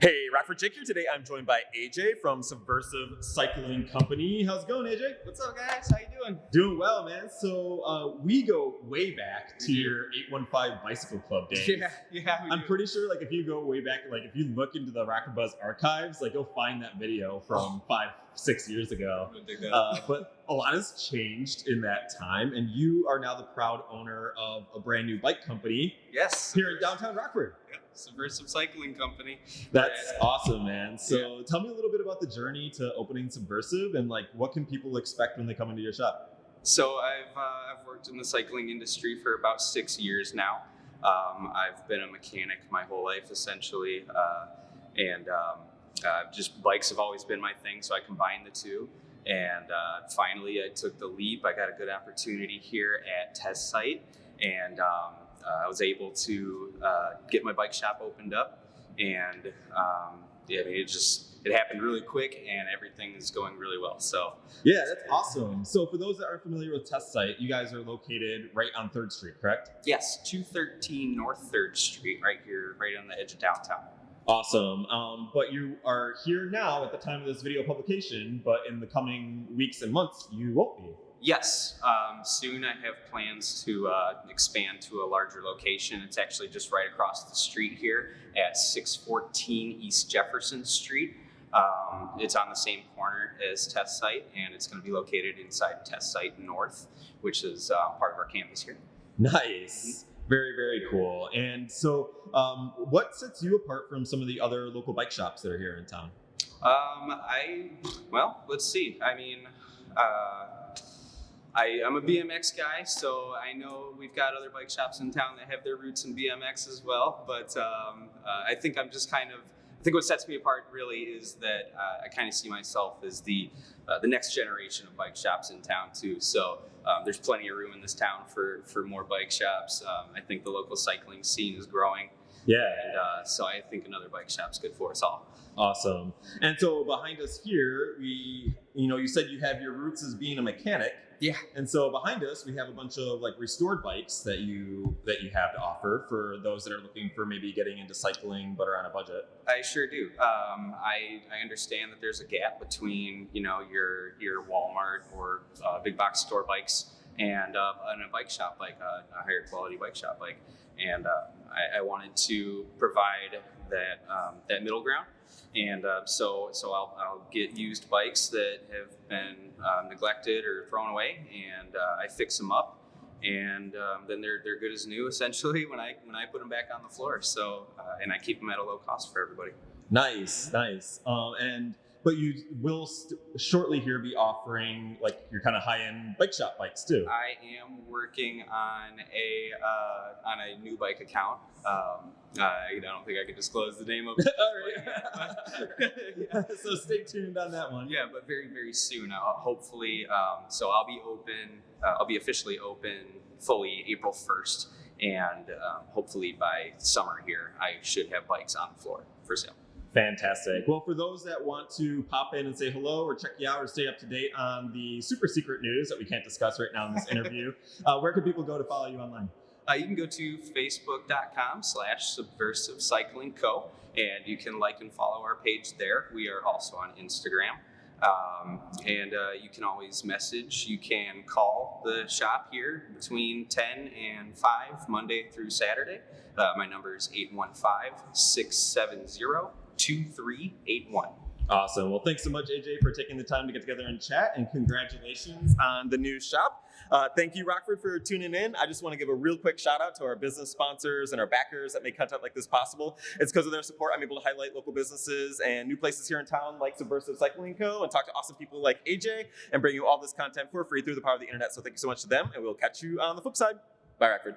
Hey, Rockford Jake here. Today I'm joined by AJ from Subversive Cycling Company. How's it going, AJ? What's up, guys? How you doing? Doing well, man. So uh, we go way back to your 815 Bicycle Club days. Yeah, yeah. we I'm do. pretty sure, like, if you go way back, like, if you look into the Rockford Buzz archives, like, you'll find that video from five, six years ago. I'm gonna dig that Uh, but a lot has changed in that time, and you are now the proud owner of a brand new bike company yes, here in downtown Rockford. Yeah, Subversive Cycling Company. That's Yeah. awesome, man. So tell me a little bit about the journey to opening Subversive and like what can people expect when they come into your shop? So I've uh, I've worked in the cycling industry for about six years now. Um, I've been a mechanic my whole life essentially, uh, and um, uh, just bikes have always been my thing. So I combined the two, and uh, finally I took the leap. I got a good opportunity here at Test Site, and um, uh, I was able to uh, get my bike shop opened up, and um, yeah, I mean, it just it happened really quick, and everything is going really well. So Yeah, that's awesome. So for those that aren't familiar with Test Site, you guys are located right on Third Street, correct? Yes, 213 North 3rd Street, right here, right on the edge of downtown. Awesome. Um, but you are here now at the time of this video publication, but in the coming weeks and months, you won't be. Yes, um, soon I have plans to uh, expand to a larger location. It's actually just right across the street here at 614 East Jefferson Street. Um, it's on the same corner as Test Site, and it's going to be located inside Test Site North, which is uh, part of our campus here. Nice. Very, very cool. And so, um, what sets you apart from some of the other local bike shops that are here in town? Um, I well, let's see. I mean, uh, I I'm a BMX guy, so I know we've got other bike shops in town that have their roots in BMX as well. But um, uh, I think I'm just kind of. I think what sets me apart really is that uh, I kind of see myself as the uh, the next generation of bike shops in town too. So um, there's plenty of room in this town for for more bike shops. Um, I think the local cycling scene is growing, Yeah. and uh, so I think another bike shop's good for us all. Awesome. And so behind us here, we, you know, you said you have your roots as being a mechanic. Yeah. And so behind us, we have a bunch of like restored bikes that you that you have to offer for those that are looking for maybe getting into cycling but are on a budget. I sure do. Um, I, I understand that there's a gap between you know your your Walmart or uh, big box store bikes and, uh, and a bike shop like a, a higher quality bike shop bike, and uh, I, I wanted to provide that um, that middle ground. And uh, so, so I'll, I'll get used bikes that have been um, neglected or thrown away, and uh, I fix them up, and um, then they're they're good as new essentially when I when I put them back on the floor. So, uh, and I keep them at a low cost for everybody. Nice, nice. Um, and but you will st- shortly here be offering like your kind of high end bike shop bikes too. I am working on a uh, on a new bike account. Um, I don't think I can disclose the name of it. All right. so stay tuned on that one. yeah, but very very soon. Uh, hopefully, um, so I'll be open. Uh, I'll be officially open fully April first, and um, hopefully by summer here, I should have bikes on the floor for sale. Fantastic. Well, for those that want to pop in and say hello or check you out or stay up to date on the super secret news that we can't discuss right now in this interview, uh, where can people go to follow you online? Uh, you can go to facebook.com slash subversive cycling co and you can like and follow our page there. We are also on instagram. Um, and uh, you can always message. You can call the shop here between 10 and 5 monday through saturday. Uh, my number is 815-670-2381 Awesome. Well, thanks so much, AJ, for taking the time to get together and chat, and congratulations on the new shop. Uh, thank you, Rockford, for tuning in. I just want to give a real quick shout out to our business sponsors and our backers that make content like this possible. It's because of their support I'm able to highlight local businesses and new places here in town like Subversive Cycling Co. and talk to awesome people like AJ and bring you all this content for free through the power of the internet. So thank you so much to them, and we'll catch you on the flip side. Bye, Rockford.